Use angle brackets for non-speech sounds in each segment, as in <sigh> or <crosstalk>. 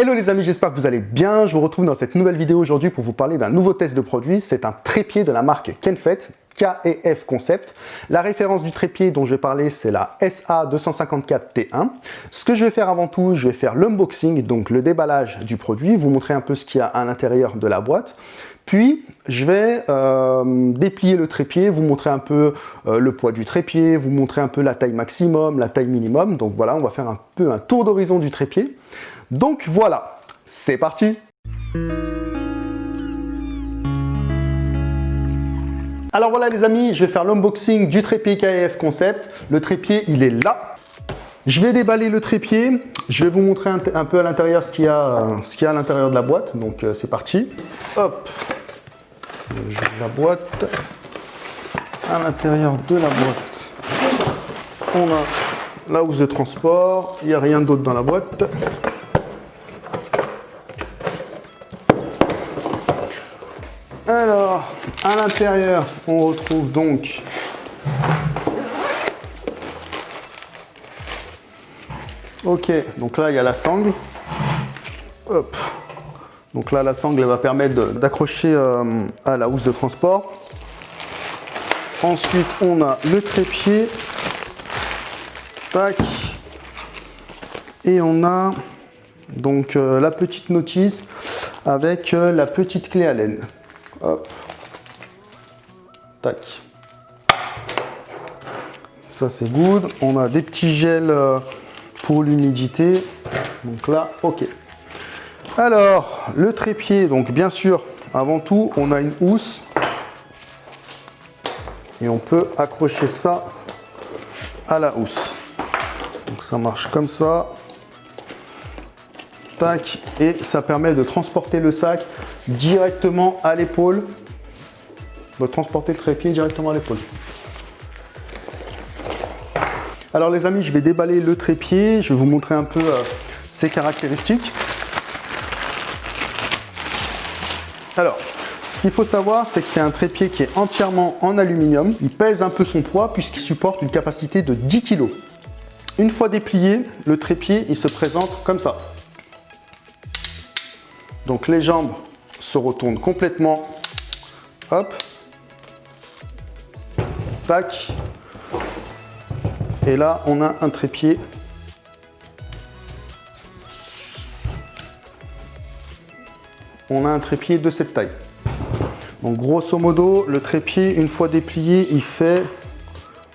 Hello les amis, j'espère que vous allez bien. Je vous retrouve dans cette nouvelle vidéo aujourd'hui pour vous parler d'un nouveau test de produit. C'est un trépied de la marque Kenfet, K&F Concept. La référence du trépied dont je vais parler, c'est la SA254T1. Ce que je vais faire avant tout, je vais faire l'unboxing, donc le déballage du produit, vous montrer un peu ce qu'il y a à l'intérieur de la boîte. Puis, je vais euh, déplier le trépied, vous montrer un peu euh, le poids du trépied, vous montrer un peu la taille maximum, la taille minimum. Donc voilà, on va faire un peu un tour d'horizon du trépied. Donc voilà, c'est parti Alors voilà les amis, je vais faire l'unboxing du trépied KF Concept. Le trépied, il est là. Je vais déballer le trépied. Je vais vous montrer un, peu à l'intérieur ce qu'il y qu'il y a à l'intérieur de la boîte. Donc euh, c'est parti. Hop, la boîte. À l'intérieur de la boîte, on a la housse de transport. Il n'y a rien d'autre dans la boîte. À l'intérieur, on retrouve donc Ok, donc là, il y a la sangle. Hop. Donc là, la sangle va permettre d'accrocher euh, à la housse de transport. Ensuite, on a le trépied. Tac. Et on a donc euh, la petite notice avec euh, la petite clé à laine. Hop. Tac. Ça c'est good. On a des petits gels euh, pour l'humidité. Donc là, ok. Alors, le trépied, donc bien sûr, avant tout, on a une housse. Et on peut accrocher ça à la housse. Donc ça marche comme ça. Tac. Et ça permet de transporter le sac directement à l'épaule. Transporter le trépied directement à l'épaule. Alors les amis, je vais déballer le trépied. Je vais vous montrer un peu euh, ses caractéristiques. Alors, ce qu'il faut savoir, c'est que c'est un trépied qui est entièrement en aluminium. Il pèse un peu son poids puisqu'il supporte une capacité de 10 kg. Une fois déplié, le trépied, il se présente comme ça. Donc les jambes se retourne complètement. Hop. Et là, on a un trépied. On a un trépied de cette taille. Donc grosso modo, le trépied, une fois déplié, il fait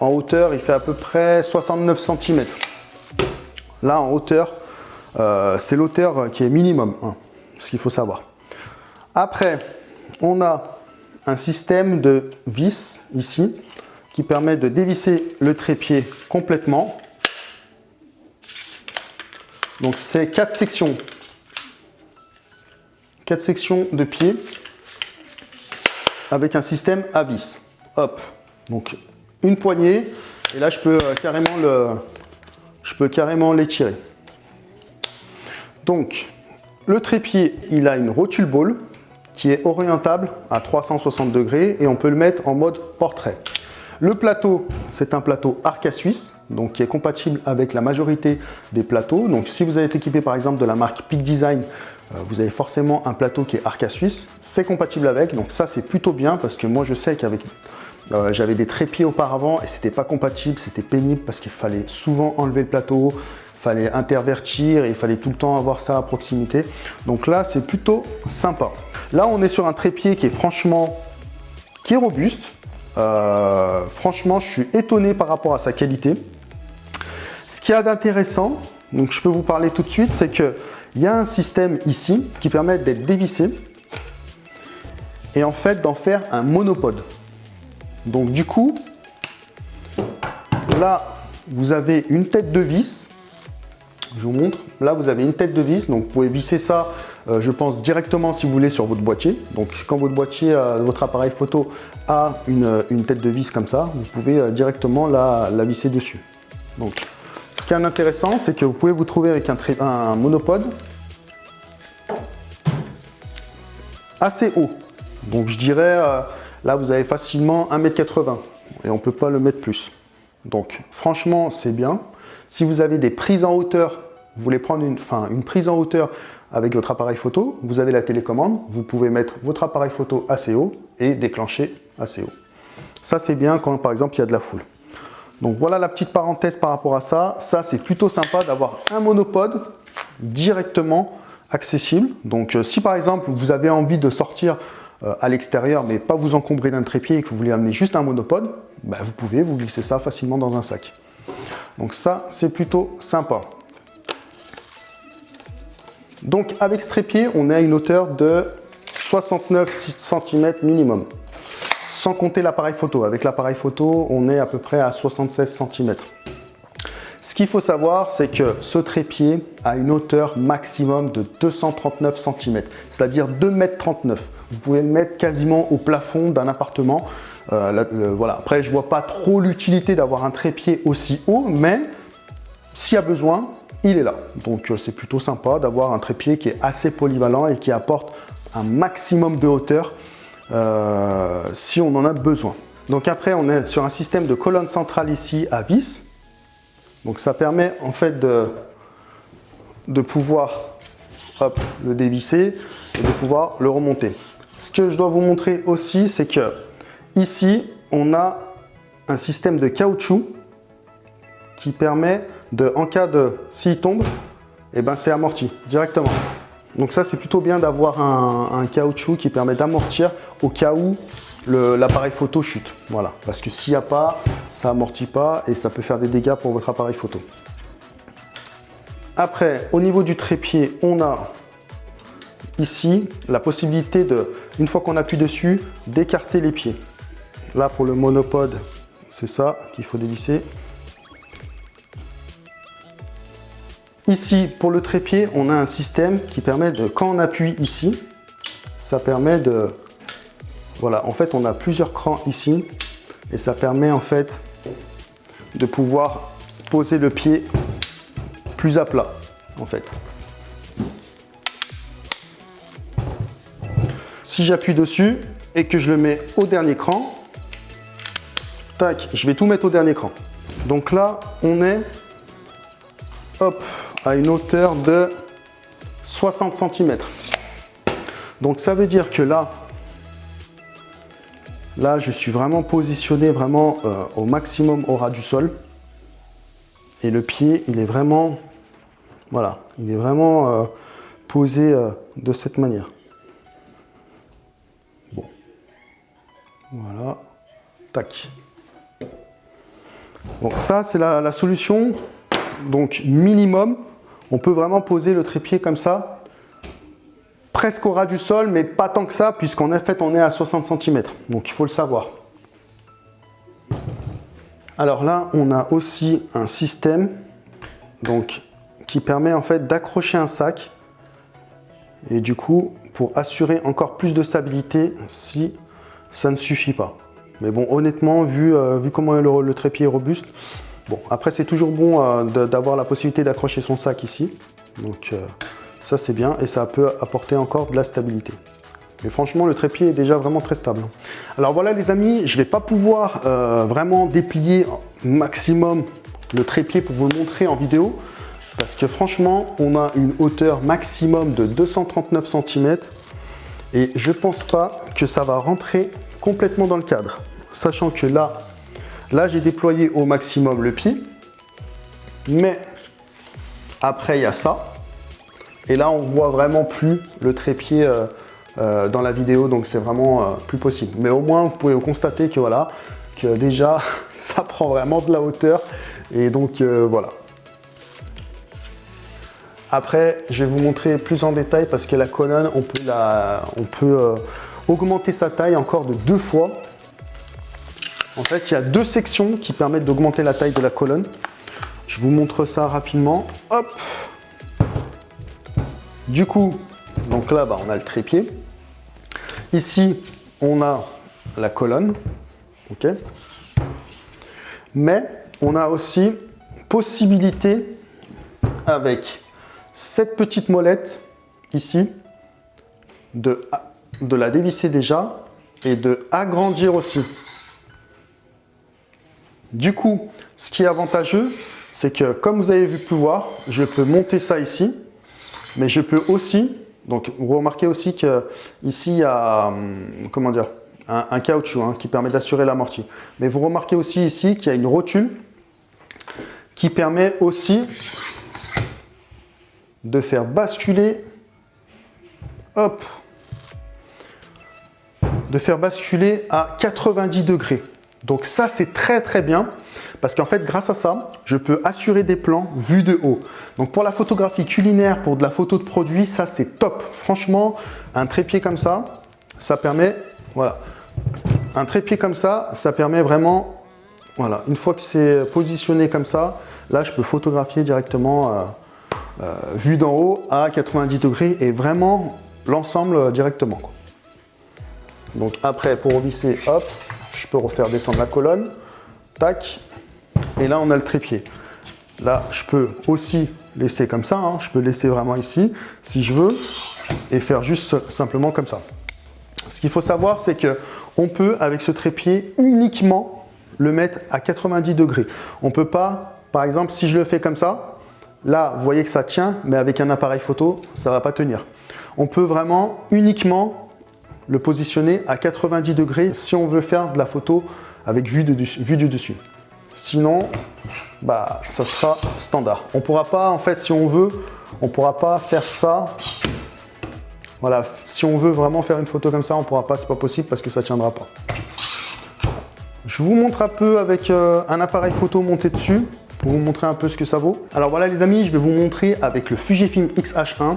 en hauteur, il fait à peu près 69 cm. Là, en hauteur, euh, c'est l'hauteur qui est minimum, hein, ce qu'il faut savoir. Après, on a un système de vis ici qui permet de dévisser le trépied complètement. Donc c'est quatre sections. Quatre sections de pied avec un système à vis. Hop. Donc une poignée et là je peux euh, carrément le je peux carrément l'étirer. Donc le trépied, il a une rotule ball qui est orientable à 360 degrés et on peut le mettre en mode portrait. Le plateau, c'est un plateau Arca Suisse, donc qui est compatible avec la majorité des plateaux. Donc si vous êtes équipé par exemple de la marque Peak Design, euh, vous avez forcément un plateau qui est Arca Suisse. C'est compatible avec, donc ça c'est plutôt bien parce que moi je sais qu'avec euh, j'avais des trépieds auparavant et c'était pas compatible, c'était pénible parce qu'il fallait souvent enlever le plateau, fallait intervertir et il fallait tout le temps avoir ça à proximité. Donc là, c'est plutôt sympa. Là, on est sur un trépied qui est franchement, qui est robuste. Euh, franchement, je suis étonné par rapport à sa qualité. Ce qu'il y a d'intéressant, donc je peux vous parler tout de suite, c'est qu'il y a un système ici qui permet d'être dévissé et en fait d'en faire un monopode. Donc du coup, là, vous avez une tête de vis je vous montre. Là, vous avez une tête de vis, donc vous pouvez visser ça, euh, je pense, directement si vous voulez sur votre boîtier. Donc, quand votre boîtier, euh, votre appareil photo a une, tête de vis comme ça, vous pouvez euh, directement la, visser dessus. Donc, ce qui est intéressant, c'est que vous pouvez vous trouver avec un, un monopode assez haut. Donc, je dirais, là, vous avez facilement 1m80 et on ne peut pas le mettre plus. Donc, franchement, c'est bien. Si vous avez des prises en hauteur, vous voulez prendre une, prise en hauteur avec votre appareil photo, vous avez la télécommande, vous pouvez mettre votre appareil photo assez haut et déclencher assez haut. Ça, c'est bien quand, par exemple, il y a de la foule. Donc voilà la petite parenthèse par rapport à ça. Ça, c'est plutôt sympa d'avoir un monopode directement accessible. Donc euh, si par exemple, vous avez envie de sortir euh, à l'extérieur, mais pas vous encombrer d'un trépied et que vous voulez amener juste un monopode, bah, vous pouvez vous glisser ça facilement dans un sac. Donc ça, c'est plutôt sympa. Donc avec ce trépied, on est à une hauteur de 69 cm minimum, sans compter l'appareil photo. Avec l'appareil photo, on est à peu près à 76 cm. Ce qu'il faut savoir, c'est que ce trépied a une hauteur maximum de 239 cm, c'est-à-dire 2,39 m. Vous pouvez le mettre quasiment au plafond d'un appartement. Euh, voilà. Après, je ne vois pas trop l'utilité d'avoir un trépied aussi haut, mais s'il y a besoin, il est là. Donc euh, c'est plutôt sympa d'avoir un trépied qui est assez polyvalent et qui apporte un maximum de hauteur euh, si on en a besoin. Donc après, on est sur un système de colonne centrale ici à vis. Donc ça permet en fait de, de pouvoir le dévisser et de pouvoir le remonter. Ce que je dois vous montrer aussi, c'est que ici, on a un système de caoutchouc qui permet en cas de, s'il tombe, eh ben c'est amorti directement. Donc ça, c'est plutôt bien d'avoir un, caoutchouc qui permet d'amortir au cas où l'appareil photo chute. Voilà, parce que s'il n'y a pas, ça amortit pas et ça peut faire des dégâts pour votre appareil photo. Après, au niveau du trépied, on a ici la possibilité de, une fois qu'on appuie dessus, d'écarter les pieds. Là, pour le monopode, c'est ça qu'il faut dévisser. Ici, pour le trépied, on a un système qui permet de, quand on appuie ici, ça permet de... Voilà, en fait, on a plusieurs crans ici et ça permet en fait de pouvoir poser le pied plus à plat, en fait. Si j'appuie dessus et que je le mets au dernier cran, tac, je vais tout mettre au dernier cran. Donc là, on est hop, à une hauteur de 60 cm. Donc ça veut dire que là, là je suis vraiment positionné vraiment euh, au maximum au ras du sol. Et le pied, il est vraiment, voilà, il est vraiment euh, posé euh, de cette manière. Voilà, tac. Donc ça, c'est la solution donc minimum on peut vraiment poser le trépied comme ça, presque au ras du sol, mais pas tant que ça, puisqu'en fait, on est à 60 cm. Donc, il faut le savoir. Alors là, on a aussi un système qui permet en fait d'accrocher un sac. Et du coup, pour assurer encore plus de stabilité si ça ne suffit pas. Mais bon, honnêtement, vu, euh, comment le trépied est robuste, Bon, après c'est toujours bon euh, d'avoir la possibilité d'accrocher son sac ici. Donc euh, ça c'est bien et ça peut apporter encore de la stabilité. Mais franchement, le trépied est déjà vraiment très stable. Alors voilà les amis, je ne vais pas pouvoir euh, vraiment déplier maximum le trépied pour vous montrer en vidéo. Parce que franchement, on a une hauteur maximum de 239 cm. Et je pense pas que ça va rentrer complètement dans le cadre. Sachant que là, Là, j'ai déployé au maximum le pied. Mais après, il y a ça. Et là, on voit vraiment plus le trépied euh, euh, dans la vidéo. Donc, c'est vraiment euh, plus possible. Mais au moins, vous pouvez constater que voilà, que déjà, <laughs> ça prend vraiment de la hauteur. Et donc, voilà. Après, je vais vous montrer plus en détail parce que la colonne, on peut, la, on peut augmenter sa taille encore de deux fois. En fait, il y a deux sections qui permettent d'augmenter la taille de la colonne. Je vous montre ça rapidement. Hop Du coup, donc là, bah, on a le trépied. Ici, on a la colonne. OK Mais on a aussi possibilité avec cette petite molette ici de, la dévisser déjà et de agrandir aussi. Du coup, ce qui est avantageux, c'est que comme vous avez vu plus voir, je peux monter ça ici Mais je peux aussi, donc vous remarquez aussi que ici il y a, hum, comment dire, un, caoutchouc hein, qui permet d'assurer l'amorti. Mais vous remarquez aussi ici qu'il y a une rotule qui permet aussi de faire basculer, hop, de faire basculer à 90 degrés. Donc ça, c'est très très bien parce qu'en fait, grâce à ça, je peux assurer des plans vus de haut. Donc pour la photographie culinaire, pour de la photo de produit, ça c'est top. Franchement, un trépied comme ça, ça permet, voilà, un trépied comme ça, ça permet vraiment, voilà, une fois que c'est positionné comme ça, là je peux photographier directement euh, euh, vu d'en haut à 90 degrés et vraiment l'ensemble directement. Donc après, pour revisser, hop, je peux refaire descendre la colonne, tac, et là on a le trépied. Là, je peux aussi laisser comme ça, hein. je peux laisser vraiment ici, si je veux, et faire juste simplement comme ça. Ce qu'il faut savoir, c'est que on peut, avec ce trépied, uniquement le mettre à 90 degrés. On ne peut pas, par exemple, si je le fais comme ça, là, vous voyez que ça tient, mais avec un appareil photo, ça ne va pas tenir. On peut vraiment uniquement le positionner à 90 degrés si on veut faire de la photo avec vue, du dessus. Sinon, bah, ça sera standard. On pourra pas, en fait, si on veut, on pourra pas faire ça. Voilà, si on veut vraiment faire une photo comme ça, on pourra pas, c'est pas possible parce que ça tiendra pas. Je vous montre un peu avec euh, un appareil photo monté dessus pour vous montrer un peu ce que ça vaut. Alors voilà les amis, je vais vous montrer avec le Fujifilm X-H1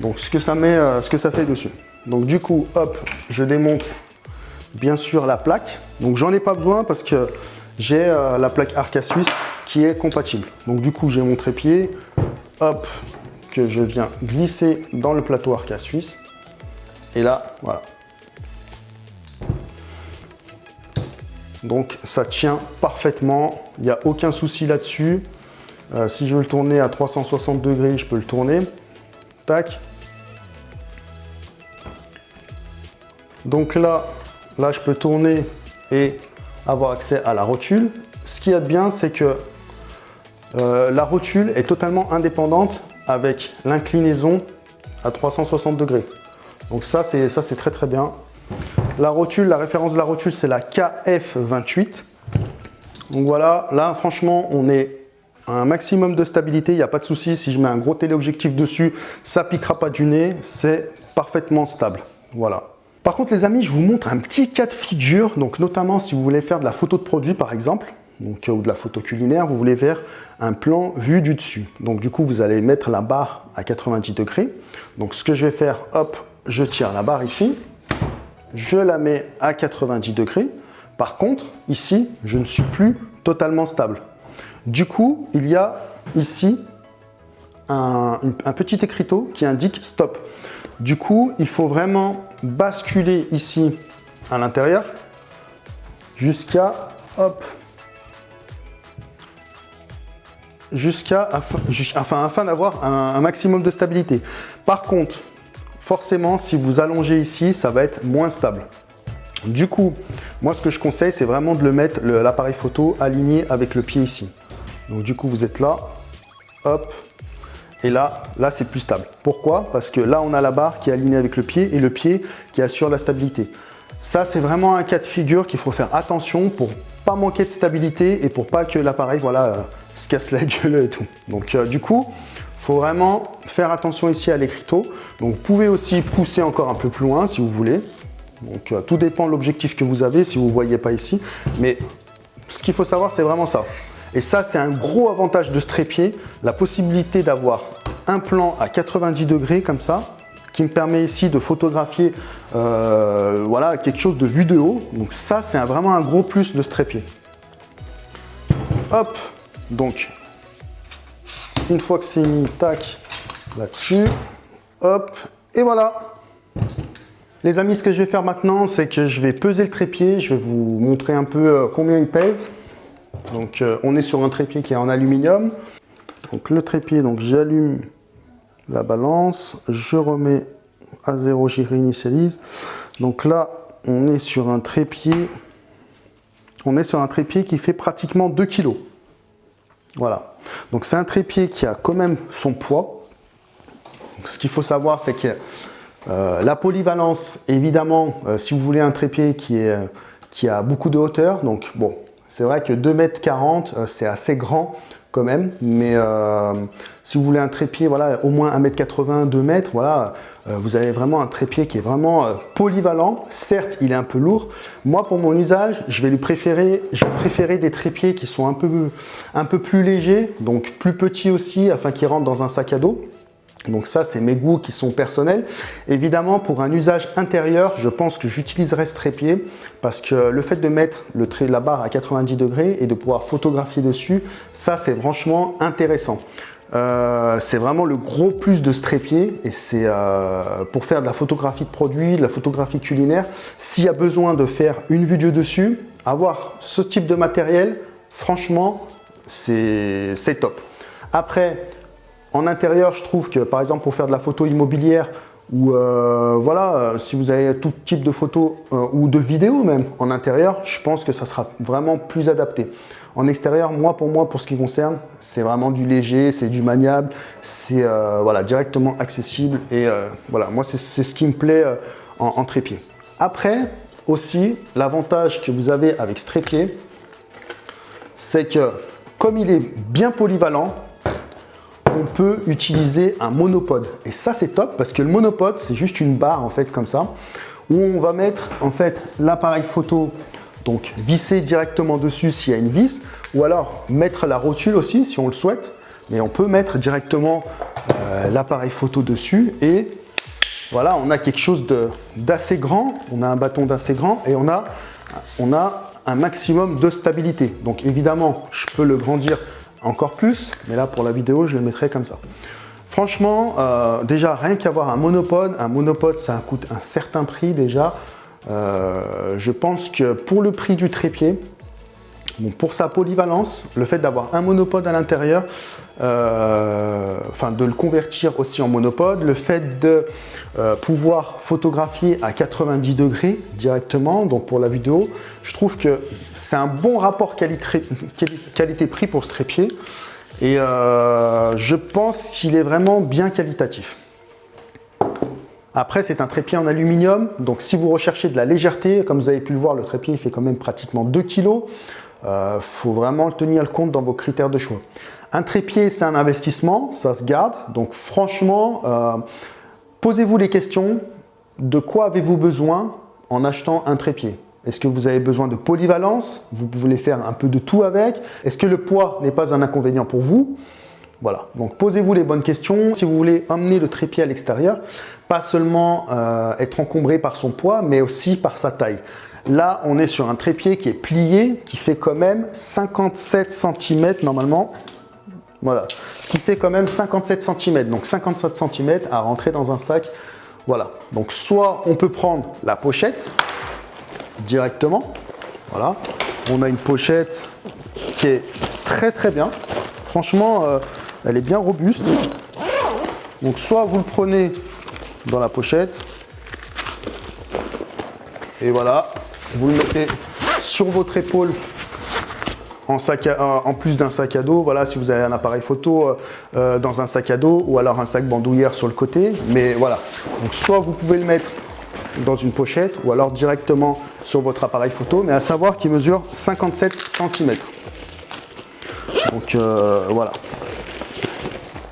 donc ce que ça met, euh, ce que ça fait dessus. Donc du coup, hop, je démonte bien sûr la plaque. Donc j'en ai pas besoin parce que j'ai euh, la plaque Arca Suisse qui est compatible. Donc du coup, j'ai mon trépied, hop, que je viens glisser dans le plateau Arca Suisse. Et là, voilà. Donc ça tient parfaitement, il n'y a aucun souci là-dessus. Euh, si je veux le tourner à 360 degrés, je peux le tourner. Tac. Donc là, là, je peux tourner et avoir accès à la rotule. Ce qui est bien, c'est que euh, la rotule est totalement indépendante avec l'inclinaison à 360 degrés. Donc ça, c'est très très bien. La rotule, la référence de la rotule, c'est la KF28. Donc voilà, là franchement, on est à un maximum de stabilité, il n'y a pas de souci. Si je mets un gros téléobjectif dessus, ça piquera pas du nez, c'est parfaitement stable. Voilà. Par contre les amis, je vous montre un petit cas de figure, donc notamment si vous voulez faire de la photo de produit par exemple, donc, ou de la photo culinaire, vous voulez faire un plan vu du dessus. Donc du coup, vous allez mettre la barre à 90 degrés. Donc ce que je vais faire, hop, je tire la barre ici, je la mets à 90 degrés. Par contre, ici, je ne suis plus totalement stable. Du coup, il y a ici un, un petit écriteau qui indique stop. Du coup, il faut vraiment basculer ici à l'intérieur jusqu'à hop jusqu'à enfin, afin d'avoir un, maximum de stabilité. Par contre, forcément, si vous allongez ici, ça va être moins stable. Du coup, moi, ce que je conseille, c'est vraiment de le mettre, l'appareil photo, aligné avec le pied ici. Donc, du coup, vous êtes là, hop, et là, là c'est plus stable. Pourquoi? Parce que là, on a la barre qui est alignée avec le pied et le pied qui assure la stabilité. Ça, c'est vraiment un cas de figure qu'il faut faire attention pour pas manquer de stabilité et pour pas que l'appareil voilà, euh, se casse la <laughs> gueule et tout. Donc euh, du coup, il faut vraiment faire attention ici à l'écriteau. Donc vous pouvez aussi pousser encore un peu plus loin si vous voulez. Donc euh, tout dépend de l'objectif que vous avez si vous ne voyez pas ici. Mais ce qu'il faut savoir, c'est vraiment ça. Et ça, c'est un gros avantage de ce trépied, la possibilité d'avoir un plan à 90 degrés comme ça, qui me permet ici de photographier euh, voilà, quelque chose de vue de haut. Donc ça, c'est vraiment un gros plus de ce trépied. Hop, donc une fois que c'est tac, là-dessus, hop, et voilà. Les amis, ce que je vais faire maintenant, c'est que je vais peser le trépied, je vais vous montrer un peu euh, combien il pèse. Donc euh, on est sur un trépied qui est en aluminium. Donc le trépied, j'allume la balance, je remets à zéro, j'y réinitialise. Donc là, on est sur un trépied, on est sur un trépied qui fait pratiquement 2 kg. Voilà. Donc c'est un trépied qui a quand même son poids. ce qu'il faut savoir, c'est que euh, la polyvalence, évidemment, euh, si vous voulez un trépied qui, est, qui a beaucoup de hauteur, donc bon, c'est vrai que 2m40, c'est assez grand quand même, mais si vous voulez un trépied, voilà, au moins 1m80, 2 m, voilà, euh, vous avez vraiment un trépied qui est vraiment euh, polyvalent. Certes, il est un peu lourd. Moi, pour mon usage, je vais lui préférer, je vais préférer des trépieds qui sont un peu, un peu plus légers, donc plus petits aussi, afin qu'ils rentrent dans un sac à dos. Donc ça, c'est mes goûts qui sont personnels. Évidemment, pour un usage intérieur, je pense que j'utiliserai ce trépied parce que le fait de mettre le trait, la barre à 90 degrés et de pouvoir photographier dessus, ça, c'est franchement intéressant. Euh, c'est vraiment le gros plus de ce trépied et c'est euh, pour faire de la photographie de produits, de la photographie culinaire. S'il y a besoin de faire une vidéo dessus, avoir ce type de matériel, franchement, c'est top. Après, en intérieur, je trouve que par exemple pour faire de la photo immobilière ou euh, voilà, si vous avez tout type de photos ou de vidéos même en intérieur, je pense que ça sera vraiment plus adapté. En extérieur, moi pour moi, pour ce qui concerne, c'est vraiment du léger, c'est du maniable, c'est euh, voilà, directement accessible et euh, voilà, moi c'est ce qui me plaît euh, en, trépied. Après, aussi, l'avantage que vous avez avec ce trépied, c'est que comme il est bien polyvalent, on peut utiliser un monopode. Et ça, c'est top parce que le monopode, c'est juste une barre en fait comme ça, où on va mettre en fait l'appareil photo donc visser directement dessus s'il y a une vis, ou alors mettre la rotule aussi si on le souhaite, mais on peut mettre directement euh, l'appareil photo dessus et voilà, on a quelque chose d'assez grand, on a un bâton d'assez grand et on a, on a un maximum de stabilité. Donc évidemment, je peux le grandir encore plus, mais là pour la vidéo, je le mettrai comme ça. Franchement, euh, déjà rien qu'avoir un monopode, un monopode ça coûte un certain prix déjà. Euh, je pense que pour le prix du trépied, pour sa polyvalence, le fait d'avoir un monopode à l'intérieur, euh, enfin de le convertir aussi en monopode, le fait de pouvoir photographier à 90 degrés directement, donc pour la vidéo, je trouve que c'est un bon rapport qualité-prix pour ce trépied et je pense qu'il est vraiment bien qualitatif. Après, c'est un trépied en aluminium, donc si vous recherchez de la légèreté, comme vous avez pu le voir, le trépied il fait quand même pratiquement 2 kg. Il faut vraiment tenir le compte dans vos critères de choix. Un trépied, c'est un investissement, ça se garde. Donc franchement, euh, posez-vous les questions de quoi avez-vous besoin en achetant un trépied? Est-ce que vous avez besoin de polyvalence? Vous voulez faire un peu de tout avec? Est-ce que le poids n'est pas un inconvénient pour vous? Voilà, donc posez-vous les bonnes questions. Si vous voulez emmener le trépied à l'extérieur, pas seulement euh, être encombré par son poids, mais aussi par sa taille. Là, on est sur un trépied qui est plié, qui fait quand même 57 cm normalement. Voilà, qui fait quand même 57 cm. Donc 57 cm à rentrer dans un sac. Voilà, donc soit on peut prendre la pochette directement. Voilà, on a une pochette qui est très très bien. Franchement, euh, elle est bien robuste. Donc soit vous le prenez dans la pochette. Et voilà, vous le mettez sur votre épaule en, plus d'un sac à dos. Voilà, si vous avez un appareil photo euh, euh, dans un sac à dos ou alors un sac bandoulière sur le côté. Mais voilà, donc soit vous pouvez le mettre dans une pochette ou alors directement sur votre appareil photo. Mais à savoir qu'il mesure 57 cm. Donc voilà,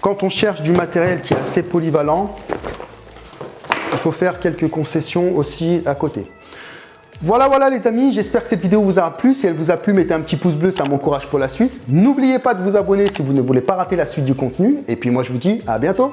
quand on cherche du matériel qui est assez polyvalent, il faut faire quelques concessions aussi à côté. Voilà, voilà les amis, j'espère que cette vidéo vous aura plu. Si elle vous a plu, mettez un petit pouce bleu, ça m'encourage pour la suite. N'oubliez pas de vous abonner si vous ne voulez pas rater la suite du contenu. Et puis moi, je vous dis à bientôt